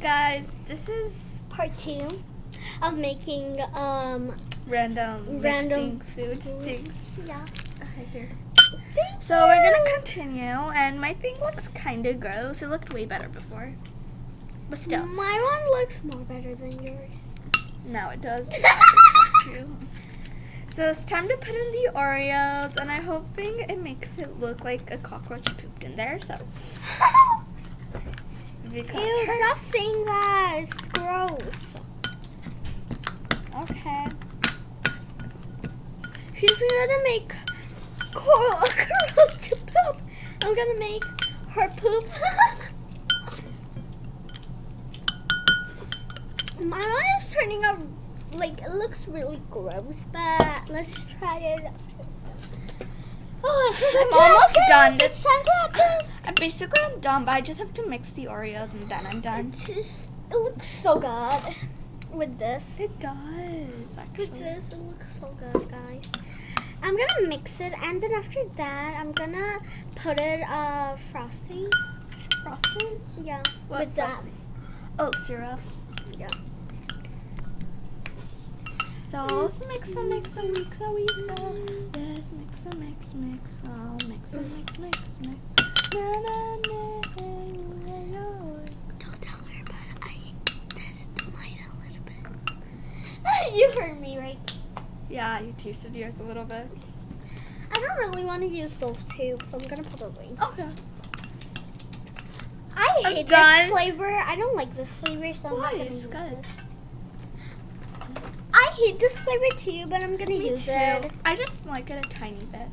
guys, this is Part two of making um random Random food things. yeah. Okay, here. Thank So we're gonna continue, and my thing looks kind of gross. It looked way better before, but still, My one looks more better than yours. now it does. So it's time to put in the Oreos, and I'm hoping it makes it look like a cockroach pooped in there. So because Ew, her- stop saying that. It's gross. okay. She's gonna make coral cockroach poop. I'm gonna make her poop. My one is turning out like it looks really gross, but let's try it. Oh, I'm almost done. It's time to Uh, Basically, I'm done, but I just have to mix the Oreos, and then I'm done. Just, it looks so good with this. It does actually. With this, it looks so good, guys. I'm gonna mix it, and then after that, I'm gonna put it uh frosting. Frosting? Yeah, What with that. Oh, syrup. Yeah. So let's mix and mix and mix and mix and Yes, mix and mix, mix. Mix and mix, mix, mix. Na, Don't tell her, but I tested mine a little bit. you heard me, right? Yeah, you tasted yours a little bit. I don't really want to use those two, so I'm gonna put it away. Okay. I I'm hate done. this flavor. I don't like this flavor, so I'm Why? not gonna It's use good. it. I hate this flavor too, but I'm gonna Me use too. it. I just like it a tiny bit.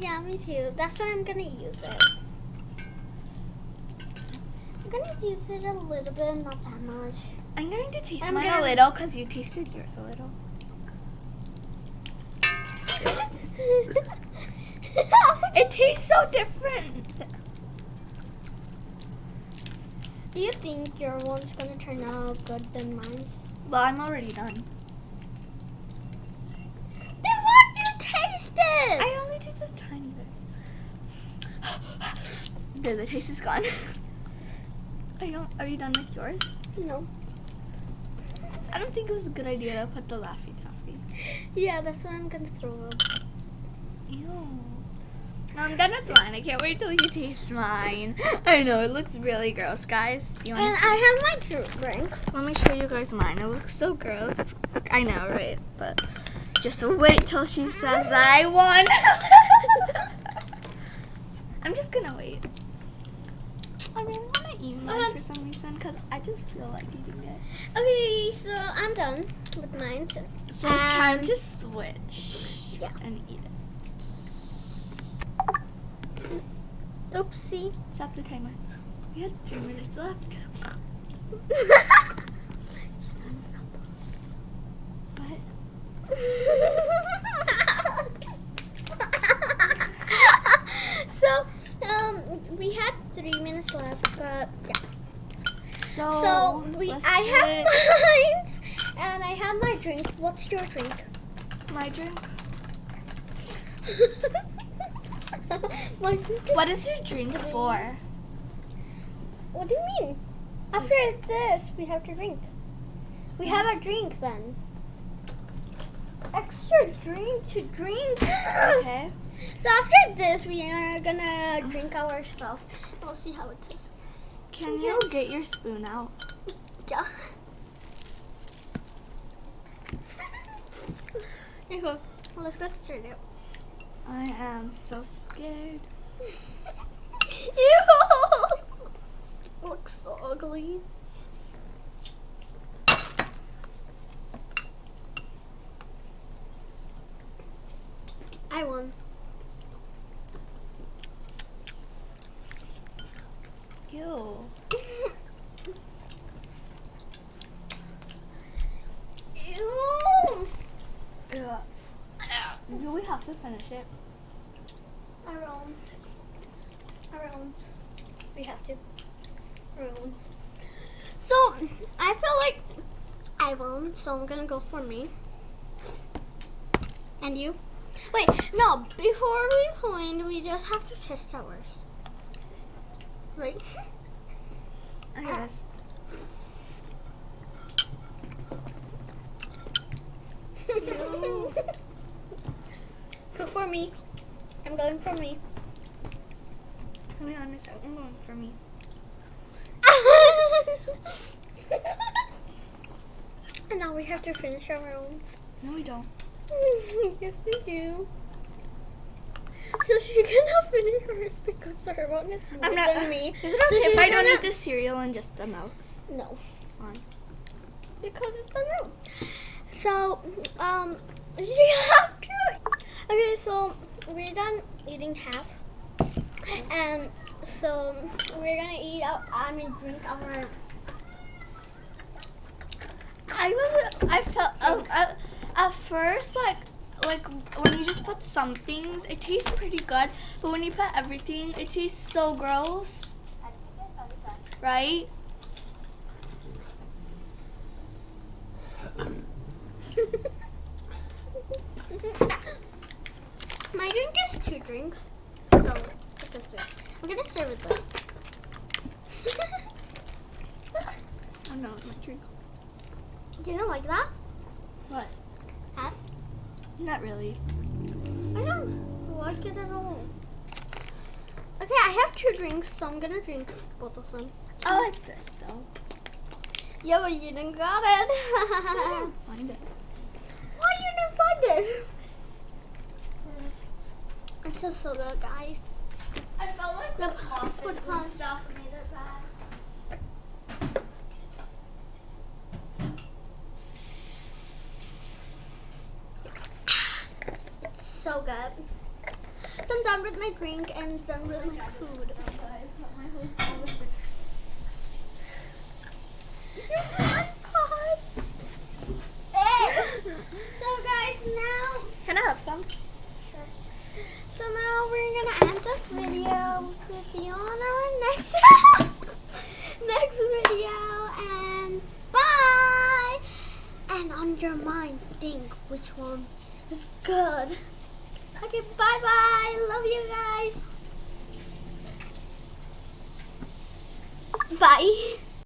Yeah, me too. That's why I'm gonna use it. I'm gonna use it a little bit, not that much. I'm going to taste I'm mine a gonna- little because you tasted yours a little. It tastes so different. Do you think your one's gonna turn out good than mine's? Well, I'm already done. Then what you taste it? I only tasted a tiny bit. there, the taste is gone. Are you, are you done with yours? no. I don't think it was a good idea to put the Laffy Taffy. Yeah, that's why I'm gonna throw up. Ew. No, I'm gonna throw mine. I can't wait till you taste mine. I know, it looks really gross, guys. Do you And want to I have my drink. Let me show you guys mine. It looks so gross. I know, right? But just wait till she says I won. I'm just gonna wait. I really want to eat mine Uh-huh. for some reason because I just feel like eating it. Okay, so I'm done with mine. So So it's time Um, to switch yeah. and eat it. Oopsie. Stop the timer. We had three minutes left. What? so, um, we had three minutes left, but yeah. So, So we, let's I have mine, and I have my drink. What's your drink? my drink. my drink. What is your drink for? What do you mean? After this, we have to drink. We have a drink then. Extra drink to drink. Okay. So after this, we are gonna drink our stuff. We'll see how it tastes. Can you get your spoon out? Here you go. Well, let's go straight it. I am so scared. Ew! Looks so ugly. I won. Ew! finish it. Our own. Our own. We have to. Our own. So, I feel like I won, so I'm gonna go for me. And you? Wait, no, before we point, we just have to test ours. Right? I guess. Uh going for me. To be honest, I'm going for me. and now we have to finish our own. No, we don't. yes, we do. So she cannot finish hers because her one is more I'm not. than me. Is it So if I don't eat the cereal and just the milk? No. Why? Because it's the milk. So, um, she to. Okay, so we're done eating half, and so we're gonna eat out. I mean, drink our. I was. I felt. Uh, uh, at first, like, like when you just put some things, it tastes pretty good. But when you put everything, it tastes so gross. Right? My drink is two drinks, so it's. I'm gonna serve it this. Oh no, my drink. Do you like that? What? That? Not really. I don't like it at all. Okay, I have two drinks, so I'm gonna drink both of them. I like this though. Yeah, but you didn't got it. Find it. Why you didn't find it? It's just so good, guys. I felt like the muffins and stuff made it bad. It's so good. So I'm done with my drink and done with my food. so guys, now Can I have some? So now we're gonna end this video. So see you on our next next video and bye. And on your mind, think which one is good. Okay, bye bye. Love you guys. Bye.